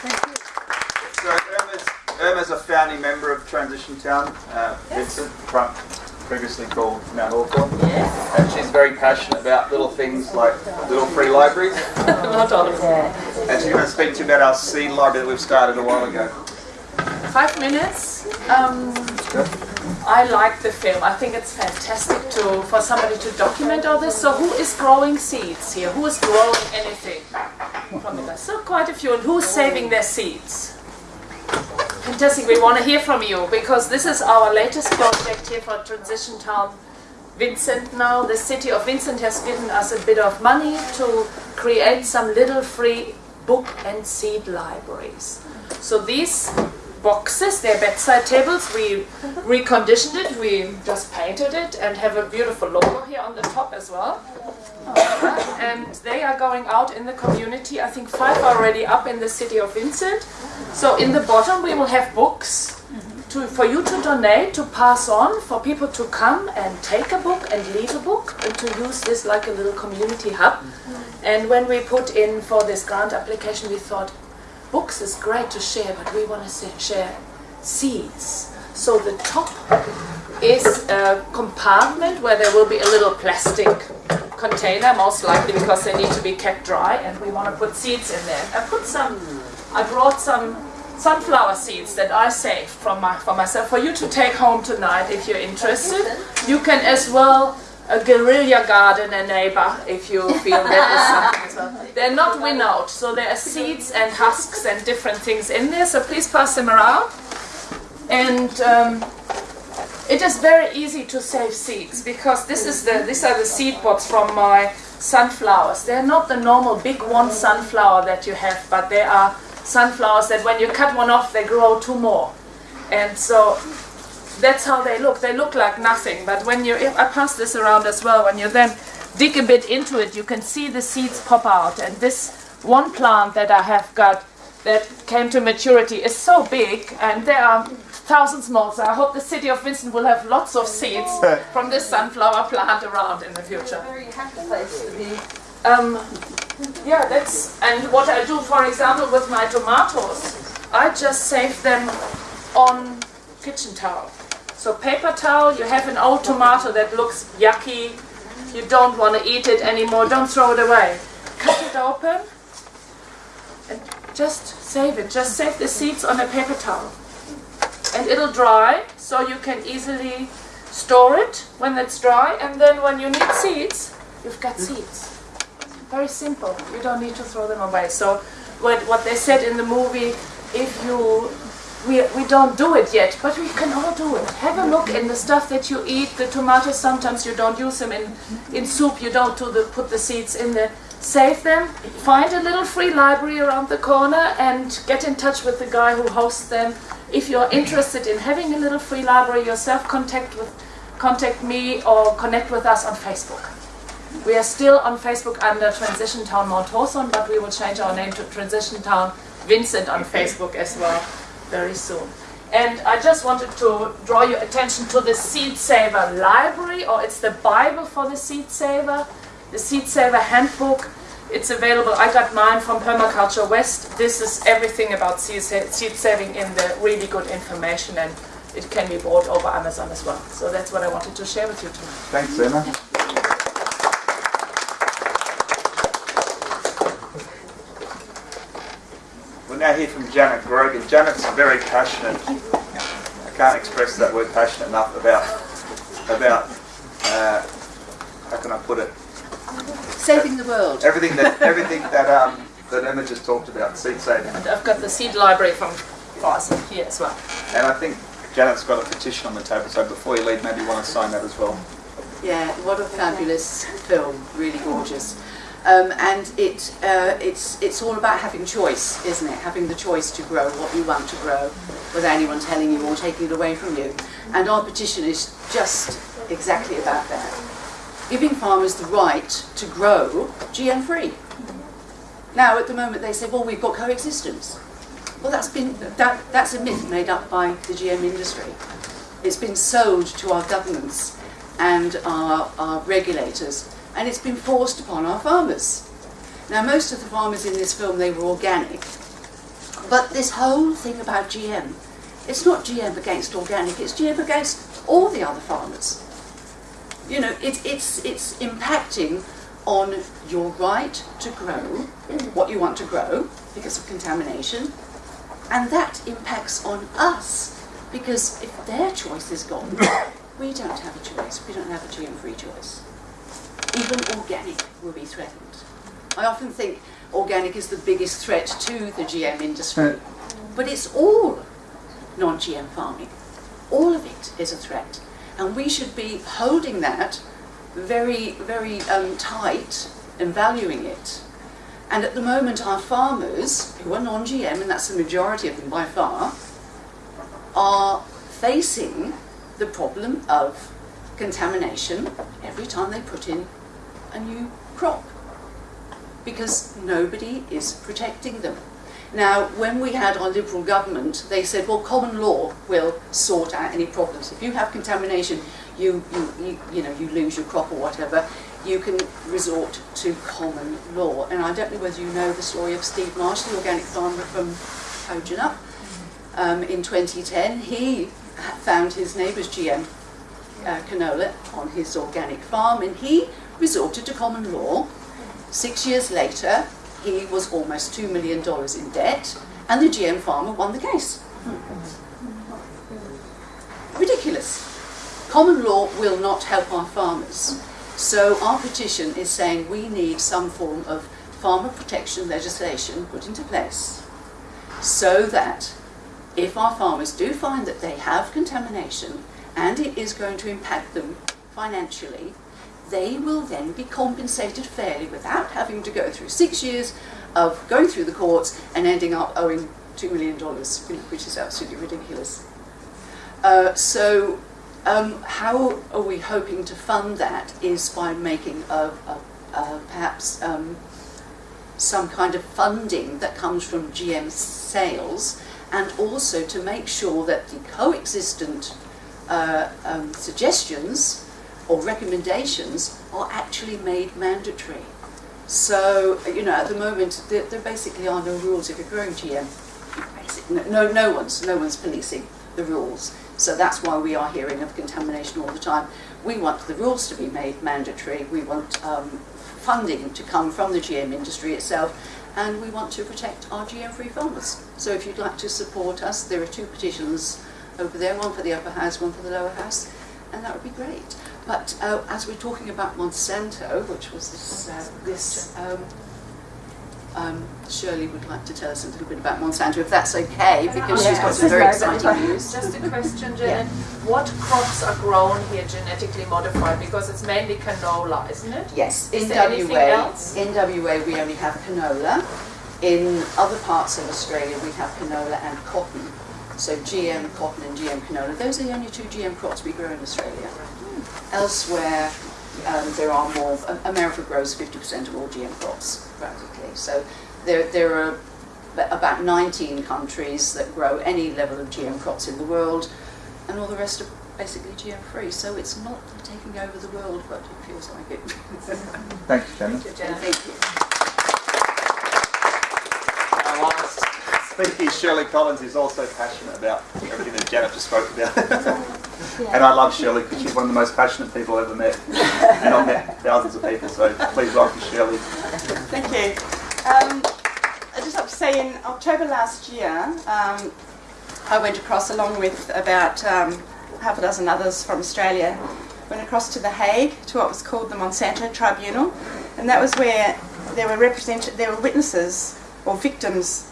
So Irma's, Irma's a founding member of Transition Town, uh, Vincent, front, previously called Mount Hawthorn. Yes. And she's very passionate about little things like little free libraries. Not all of. And she's going to speak to you about our seed library that we've started a while ago. Five minutes. Um, I like the film. I think it's fantastic to for somebody to document all this. So who is growing seeds here? Who is growing anything So quite a few. And who's saving their seeds? Fantastic. We want to hear from you because this is our latest project here for Transition Town. Vincent now, the city of Vincent has given us a bit of money to create some little free book and seed libraries. So these boxes, they're bedside tables, we reconditioned it, we just painted it and have a beautiful logo here on the top as well. And they are going out in the community. I think five already up in the city of Vincent. So in the bottom we will have books to, for you to donate, to pass on, for people to come and take a book and leave a book, and to use this like a little community hub. And when we put in for this grant application, we thought, books is great to share, but we want to share seeds. So the top is a compartment where there will be a little plastic container, most likely because they need to be kept dry, and we want to put seeds in there. I put some, I brought some sunflower seeds that I saved from my, for myself for you to take home tonight if you're interested. You can as well a guerrilla garden a neighbor if you feel that is something. They're not winnowed, so there are seeds and husks and different things in there, so please pass them around. And um, it is very easy to save seeds because this is the these are the seed pods from my sunflowers. They're not the normal big one sunflower that you have, but they are sunflowers that when you cut one off, they grow two more. And so that's how they look. They look like nothing, but when you, I pass this around as well, when you then dig a bit into it, you can see the seeds pop out. And this one plant that I have got that came to maturity is so big, and there are thousands more. So I hope the city of Vincent will have lots of seeds from this sunflower plant around in the future. Very happy place to be. Um, yeah, that's and what I do, for example, with my tomatoes, I just save them on kitchen towel. So paper towel, you have an old tomato that looks yucky, you don't want to eat it anymore, don't throw it away. Cut it open and just save it. Just save the seeds on a paper towel. And it'll dry, so you can easily store it when it's dry, and then when you need seeds, you've got seeds. Very simple. You don't need to throw them away. So what, what they said in the movie, if you we, we don't do it yet, but we can all do it. Have a look in the stuff that you eat. The tomatoes, sometimes you don't use them in, in soup. You don't do the, put the seeds in there. Save them. Find a little free library around the corner and get in touch with the guy who hosts them. If you're interested in having a little free library yourself, contact with contact me or connect with us on Facebook. We are still on Facebook under Transition Town Mount Hawthorn, but we will change our name to Transition Town Vincent on Facebook as well very soon. And I just wanted to draw your attention to the Seed Saver Library, or it's the Bible for the Seed Saver, the Seed Saver Handbook. It's available. I got mine from Permaculture West. This is everything about seed, saving in the really good information, and it can be bought over Amazon as well. So that's what I wanted to share with you tonight. Thanks, Emma. Hear from Janet Grogan. Janet's very passionate. I can't express that word passionate enough about about uh, how can I put it? Saving the world. Everything that everything that um, that Emma just talked about, seed saving. And I've got the seed library from Boston here as well. And I think Janet's got a petition on the table, so before you leave, maybe you want to sign that as well. Yeah, what a fabulous film, really gorgeous. Um, and it, uh, it's, it's all about having choice, isn't it? Having the choice to grow what you want to grow without anyone telling you or taking it away from you. And our petition is just exactly about that. Giving farmers the right to grow GM free. Now, at the moment, they say, well, we've got coexistence. Well, that's, been, that, that's a myth made up by the GM industry. It's been sold to our governments and our, our regulators and it's been forced upon our farmers. Now, most of the farmers in this film, they were organic, But this whole thing about GM, it's not GM against organic, it's GM against all the other farmers. You know, it, it's, it's impacting on your right to grow what you want to grow because of contamination, and that impacts on us because if their choice is gone, we don't have a choice. We don't have a GM-free choice. Even organic will be threatened. I often think organic is the biggest threat to the GM industry, but it's all non-GM farming. All of it is a threat, and we should be holding that very, very um, tight and valuing it. And at the moment, our farmers, who are non-GM, and that's the majority of them by far, are facing the problem of contamination every time they put in a new crop because nobody is protecting them. Now, when we had our Liberal government, they said, well, common law will sort out any problems. If you have contamination, you, you, you, you know, you lose your crop or whatever, you can resort to common law. And I don't know whether you know the story of Steve Marsh, the organic farmer from Kojonup. Um, in 2010, he found his neighbour's GM uh, canola on his organic farm and he resorted to common law. Six years later, he was almost $2 million in debt and the GM farmer won the case. Ridiculous. Common law will not help our farmers. So our petition is saying we need some form of farmer protection legislation put into place so that if our farmers do find that they have contamination and it is going to impact them financially, they will then be compensated fairly without having to go through six years of going through the courts and ending up owing $2 million, which is absolutely ridiculous. Uh, so um, how are we hoping to fund that is by making a, a, a perhaps um, some kind of funding that comes from GM sales and also to make sure that the coexistent uh, um, suggestions or recommendations are actually made mandatory. So, you know, at the moment, there, there basically are no rules if you're growing GM. No, no, one's, no one's policing the rules. So that's why we are hearing of contamination all the time. We want the rules to be made mandatory. We want um, funding to come from the GM industry itself and we want to protect our GM-free farmers. So if you'd like to support us, there are two petitions over there, one for the upper house, one for the lower house, and that would be great. But uh, as we're talking about Monsanto, which was this, uh, this um, um, Shirley would like to tell us a little bit about Monsanto, if that's okay, because she's got some very exciting news. Just a question, Janet. What crops are grown here genetically modified? Because it's mainly canola, isn't it? Yes, Is in WA, in WA we only have canola. In other parts of Australia we have canola and cotton. So GM cotton and GM canola, those are the only two GM crops we grow in Australia. Elsewhere um, there are more, America grows 50% of all GM crops practically. So there, there are about 19 countries that grow any level of GM crops in the world and all the rest are basically GM free. So it's not taking over the world, but it feels like it. Thank you, Janet. Thank you. Our last speaker, Shirley Collins, is also passionate about everything that Janet just spoke about. and I love Shirley because she's one of the most passionate people I've ever met. and I've met thousands of people, so please welcome Shirley. Thank you. Um, I just have to say, in October last year, um, I went across along with about um, half a dozen others from Australia, went across to The Hague to what was called the Monsanto Tribunal, and that was where there were represented, there were witnesses or victims,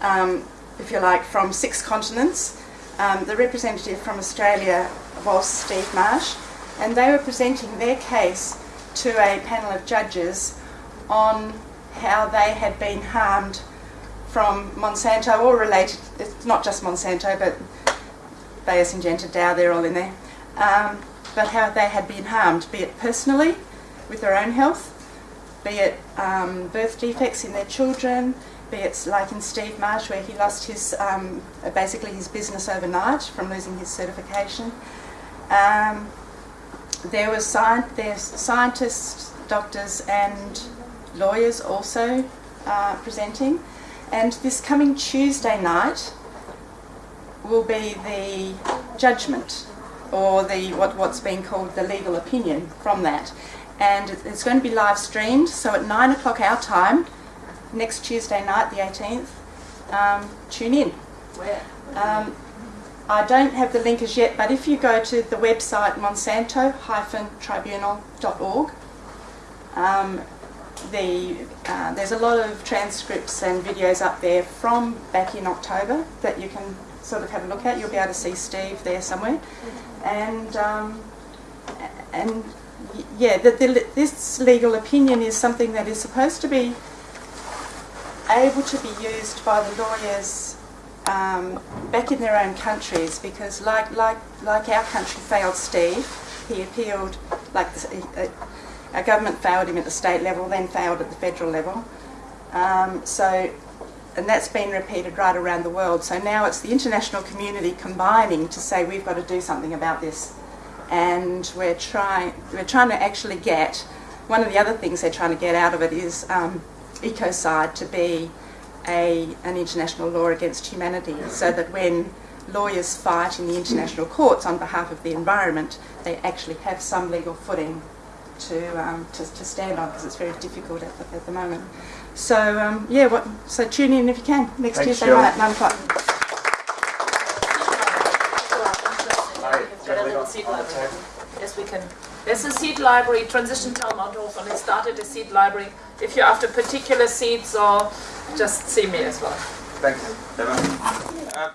um, if you like, from six continents. Um, the representative from Australia was Steve Marsh, and they were presenting their case to a panel of judges on how they had been harmed from Monsanto or related, it's not just Monsanto, but Bayer Syngenta, Dow, they're all in there, um, but how they had been harmed, be it personally, with their own health, be it um, birth defects in their children, be it like in Steve Marsh where he lost his, um, basically his business overnight from losing his certification. Um, there were sci- scientists, doctors and lawyers also uh, presenting And this coming Tuesday night will be the judgment or the what, what's being called the legal opinion from that. And it's going to be live streamed, so at 9 o'clock our time, next Tuesday night, the 18th, um, tune in. Where? Um, I don't have the link as yet, but if you go to the website monsanto-tribunal.org, um, the, uh, there's a lot of transcripts and videos up there from back in October that you can sort of have a look at. You'll be able to see Steve there somewhere. And, um, and yeah, the, the, this legal opinion is something that is supposed to be able to be used by the lawyers um, back in their own countries because like, like, like our country failed Steve, he appealed, like the, uh, our government failed him at the state level, then failed at the federal level. Um, so, and that's been repeated right around the world. So now it's the international community combining to say we've got to do something about this. And we're trying, we're trying to actually get, one of the other things they're trying to get out of it is um, ecocide to be a, an international law against humanity so that when lawyers fight in the international courts on behalf of the environment, they actually have some legal footing to, um, to, to stand on because it's very difficult at the, at the moment. So, um, yeah, what, so tune in if you can next Thanks, Tuesday Jill. night at 9 o'clock. Got a little seed library. Yes, we can. There's a seed library, Transition Town Mounthof, and it started a seed library. If you're after particular seeds or just see me as well. Thanks, Emma.